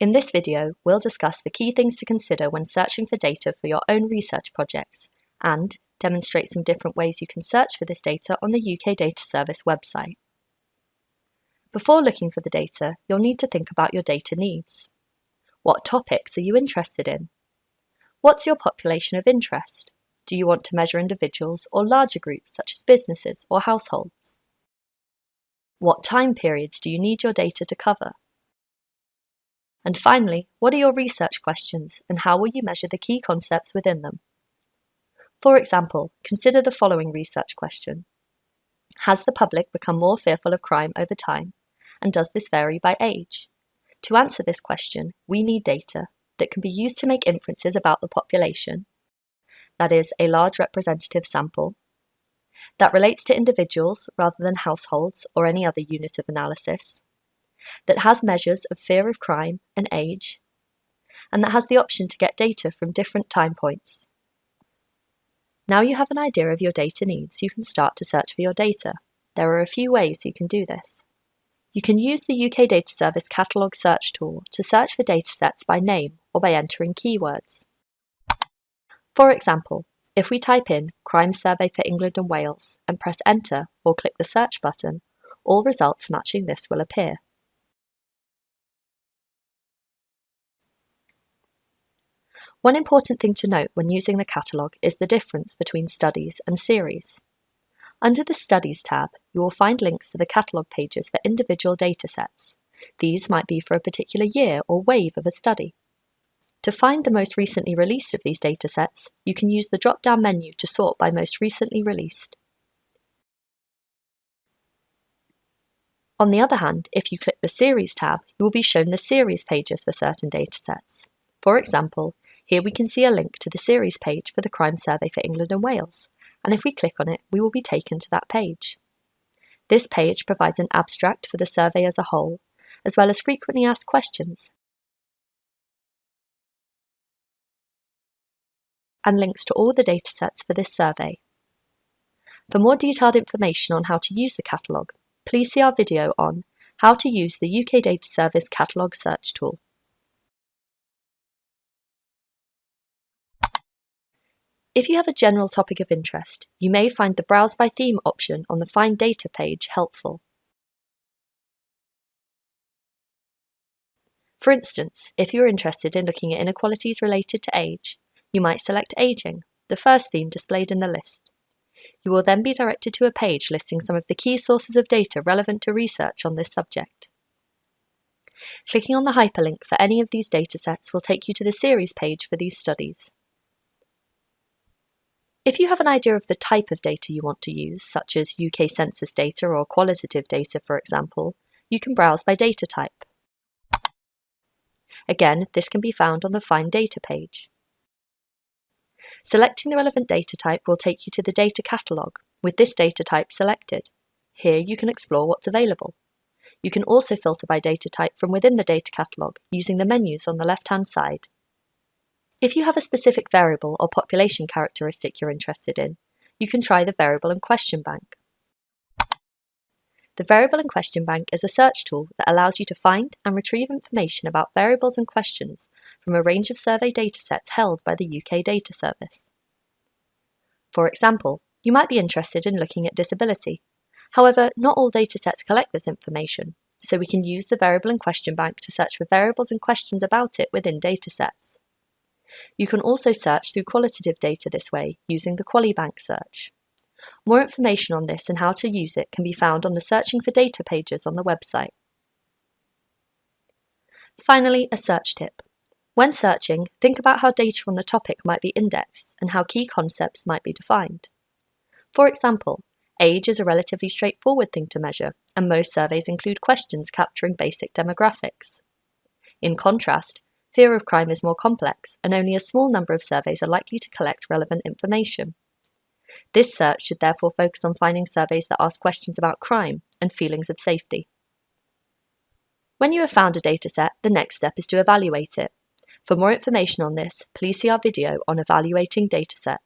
In this video, we'll discuss the key things to consider when searching for data for your own research projects and demonstrate some different ways you can search for this data on the UK Data Service website. Before looking for the data, you'll need to think about your data needs. What topics are you interested in? What's your population of interest? Do you want to measure individuals or larger groups such as businesses or households? What time periods do you need your data to cover? And finally, what are your research questions and how will you measure the key concepts within them? For example, consider the following research question. Has the public become more fearful of crime over time? And does this vary by age? To answer this question, we need data that can be used to make inferences about the population, that is, a large representative sample, that relates to individuals rather than households or any other unit of analysis, that has measures of fear of crime and age, and that has the option to get data from different time points. Now you have an idea of your data needs, you can start to search for your data. There are a few ways you can do this. You can use the UK Data Service Catalogue Search tool to search for datasets by name or by entering keywords. For example, if we type in Crime Survey for England and Wales and press Enter or click the search button, all results matching this will appear. One important thing to note when using the catalogue is the difference between studies and series. Under the Studies tab, you will find links to the catalogue pages for individual datasets. These might be for a particular year or wave of a study. To find the most recently released of these datasets, you can use the drop-down menu to sort by most recently released. On the other hand, if you click the Series tab, you will be shown the series pages for certain datasets. For example, here we can see a link to the series page for the Crime Survey for England and Wales, and if we click on it, we will be taken to that page. This page provides an abstract for the survey as a whole, as well as frequently asked questions, and links to all the datasets for this survey. For more detailed information on how to use the catalogue, please see our video on how to use the UK Data Service Catalogue Search tool. If you have a general topic of interest, you may find the Browse by Theme option on the Find Data page helpful. For instance, if you're interested in looking at inequalities related to age, you might select Aging, the first theme displayed in the list. You will then be directed to a page listing some of the key sources of data relevant to research on this subject. Clicking on the hyperlink for any of these datasets will take you to the series page for these studies. If you have an idea of the type of data you want to use, such as UK census data or qualitative data for example, you can browse by data type. Again, this can be found on the Find Data page. Selecting the relevant data type will take you to the data catalogue, with this data type selected. Here you can explore what's available. You can also filter by data type from within the data catalogue using the menus on the left-hand side. If you have a specific variable or population characteristic you're interested in, you can try the Variable and Question Bank. The Variable and Question Bank is a search tool that allows you to find and retrieve information about variables and questions from a range of survey datasets held by the UK Data Service. For example, you might be interested in looking at disability. However, not all datasets collect this information, so we can use the Variable and Question Bank to search for variables and questions about it within datasets. You can also search through qualitative data this way using the QualiBank search. More information on this and how to use it can be found on the Searching for Data pages on the website. Finally, a search tip. When searching, think about how data on the topic might be indexed and how key concepts might be defined. For example, age is a relatively straightforward thing to measure, and most surveys include questions capturing basic demographics. In contrast, Fear of crime is more complex, and only a small number of surveys are likely to collect relevant information. This search should therefore focus on finding surveys that ask questions about crime and feelings of safety. When you have found a dataset, the next step is to evaluate it. For more information on this, please see our video on evaluating datasets.